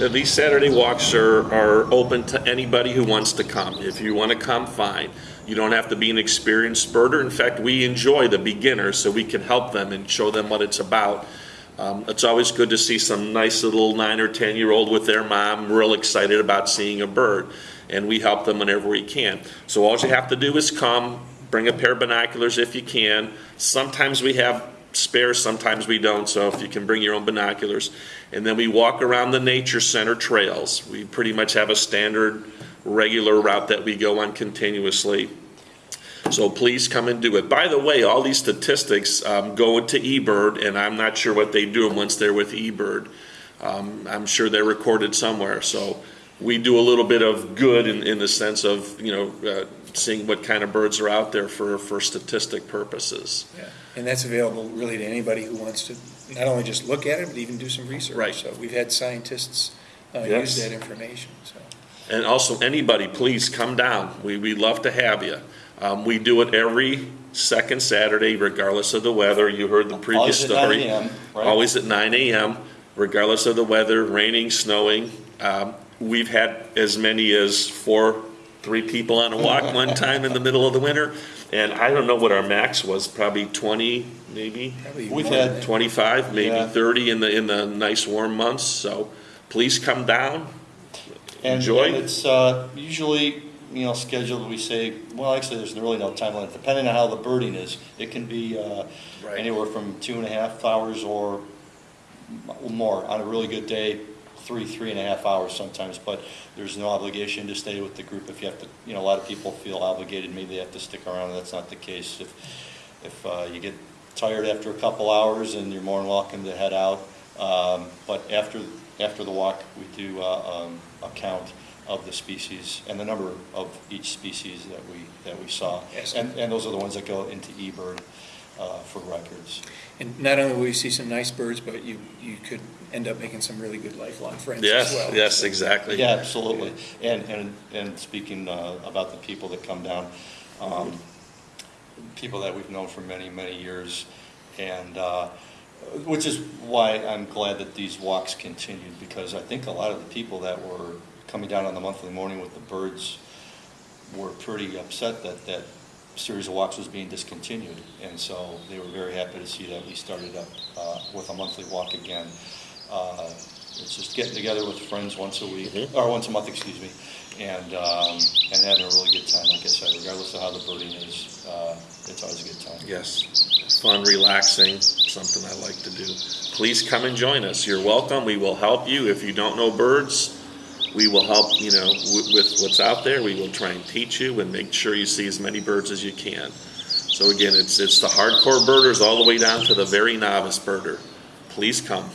Uh, These Saturday walks are, are open to anybody who wants to come. If you want to come, fine. You don't have to be an experienced birder. In fact, we enjoy the beginners so we can help them and show them what it's about. Um, it's always good to see some nice little nine or 10 year old with their mom real excited about seeing a bird. And we help them whenever we can. So all you have to do is come, bring a pair of binoculars if you can. Sometimes we have spares, sometimes we don't, so if you can bring your own binoculars. And then we walk around the nature center trails. We pretty much have a standard, regular route that we go on continuously. So please come and do it. By the way, all these statistics um, go into eBird, and I'm not sure what they do once they're with eBird. Um, I'm sure they're recorded somewhere, so we do a little bit of good in, in the sense of, you know, uh, seeing what kind of birds are out there for, for statistic purposes. Yeah, And that's available really to anybody who wants to not only just look at it, but even do some research. Right. So we've had scientists uh, Yes. use that information, so. And also, anybody, please come down. We, we love to have you. Um, we do it every second Saturday, regardless of the weather. You heard the previous Always at 9 story. a.m., right? Always at nine AM, regardless of the weather, raining, snowing. Um, we've had as many as four, three people on a walk one time in the middle of the winter. And I don't know what our max was, probably twenty, maybe probably We've more had that. twenty-five, maybe Yeah. thirty in the, in the nice warm months. So please come down. And, Enjoy. and it's, uh, usually, you know, scheduled, we say, well, actually, there's really no time limit, depending on how the birding is. It can be, uh, Right. anywhere from two and a half hours or m- more. On a really good day, three, three and a half hours sometimes, but there's no obligation to stay with the group if you have to, you know, a lot of people feel obligated, maybe they have to stick around, that's not the case. If, if, uh, you get tired after a couple hours and you're more than welcome to head out. Um, but after, after the walk, we do, uh, um, a count of the species and the number of each species that we, that we saw. Yes. And, and those are the ones that go into eBird, uh, for records. And not only will you see some nice birds, but you, you could end up making some really good lifelong friends as Yes, well. yes, exactly. Yeah, absolutely. And, and, and speaking uh, about the people that come down, um, people that we've known for many, many years, and, uh, which is why I'm glad that these walks continued, because I think a lot of the people that were coming down on the monthly morning with the birds were pretty upset that that series of walks was being discontinued. And so they were very happy to see that we started up uh, with a monthly walk again. Uh, It's just getting together with friends once a week, Mhm. or once a month, excuse me, and, um, and having a really good time, like I said, regardless of how the birding is, uh, it's always a good time. Yes, fun, relaxing, something I like to do. Please come and join us. You're welcome. We will help you. If you don't know birds, we will help, you know, with, what's out there. We will try and teach you and make sure you see as many birds as you can. So again, it's, it's the hardcore birders all the way down to the very novice birder. Please come.